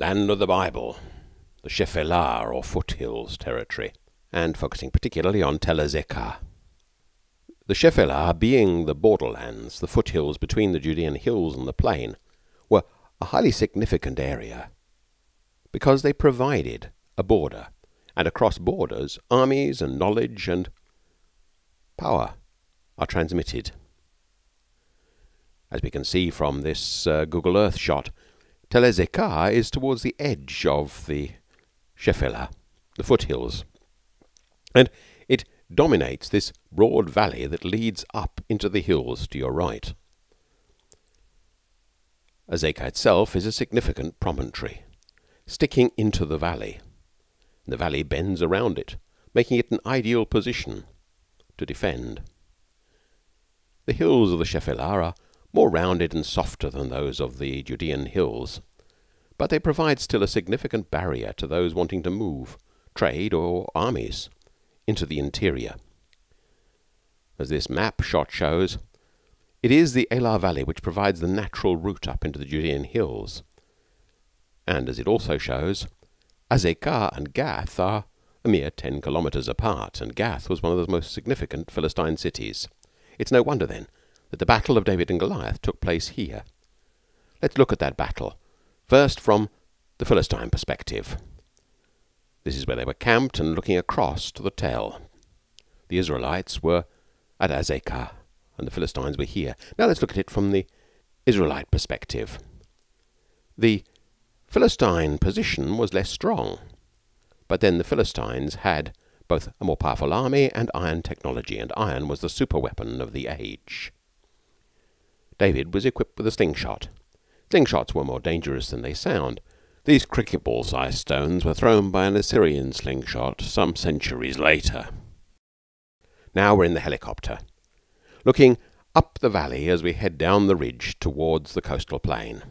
Land of the Bible, the Shephelah or foothills territory, and focusing particularly on Tel Azekah. The Shephelah, being the borderlands, the foothills between the Judean hills and the plain, were a highly significant area because they provided a border, and across borders armies and knowledge and power are transmitted. As we can see from this uh, Google Earth shot, Tel is towards the edge of the Shephelah, the foothills, and it dominates this broad valley that leads up into the hills to your right. Azekah itself is a significant promontory, sticking into the valley. The valley bends around it, making it an ideal position to defend. The hills of the Shephelah are more rounded and softer than those of the Judean hills, but they provide still a significant barrier to those wanting to move, trade, or armies into the interior. As this map shot shows, it is the Elah Valley which provides the natural route up into the Judean hills, and as it also shows, Azekah and Gath are a mere ten kilometres apart, and Gath was one of the most significant Philistine cities. It's no wonder, then, that the battle of David and Goliath took place here. Let's look at that battle, first from the Philistine perspective. This is where they were camped and looking across to the Tel. The Israelites were at Azekah, and the Philistines were here. Now let's look at it from the Israelite perspective. The Philistine position was less strong, but then the Philistines had both a more powerful army and iron technology, and iron was the super weapon of the age. David was equipped with a slingshot. Slingshots were more dangerous than they sound. These cricket ball sized stones were thrown by an Assyrian slingshot some centuries later. Now we're in the helicopter, looking up the valley as we head down the ridge towards the coastal plain.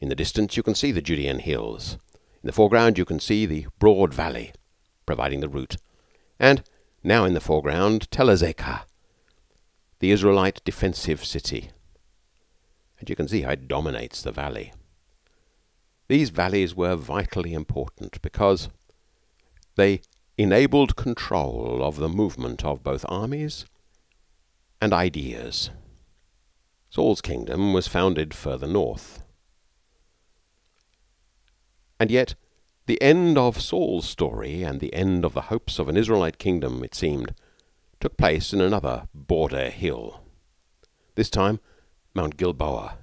In the distance you can see the Judean hills. In the foreground you can see the broad valley, providing the route. And now in the foreground Tel Azekah, the Israelite defensive city and you can see how it dominates the valley. These valleys were vitally important because they enabled control of the movement of both armies and ideas. Saul's kingdom was founded further north. And yet, the end of Saul's story and the end of the hopes of an Israelite kingdom, it seemed, took place in another border hill. This time Mount Gilboa,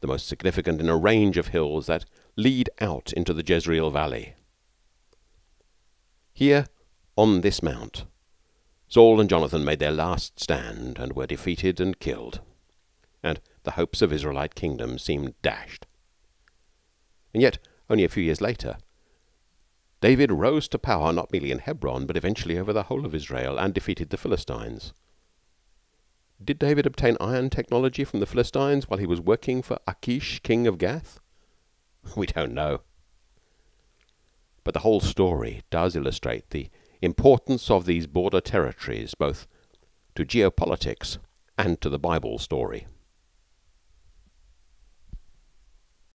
the most significant in a range of hills that lead out into the Jezreel Valley. Here, on this mount, Saul and Jonathan made their last stand and were defeated and killed, and the hopes of Israelite kingdom seemed dashed. And yet, only a few years later, David rose to power not merely in Hebron, but eventually over the whole of Israel, and defeated the Philistines. Did David obtain iron technology from the Philistines while he was working for Achish, king of Gath? We don't know. But the whole story does illustrate the importance of these border territories both to geopolitics and to the Bible story.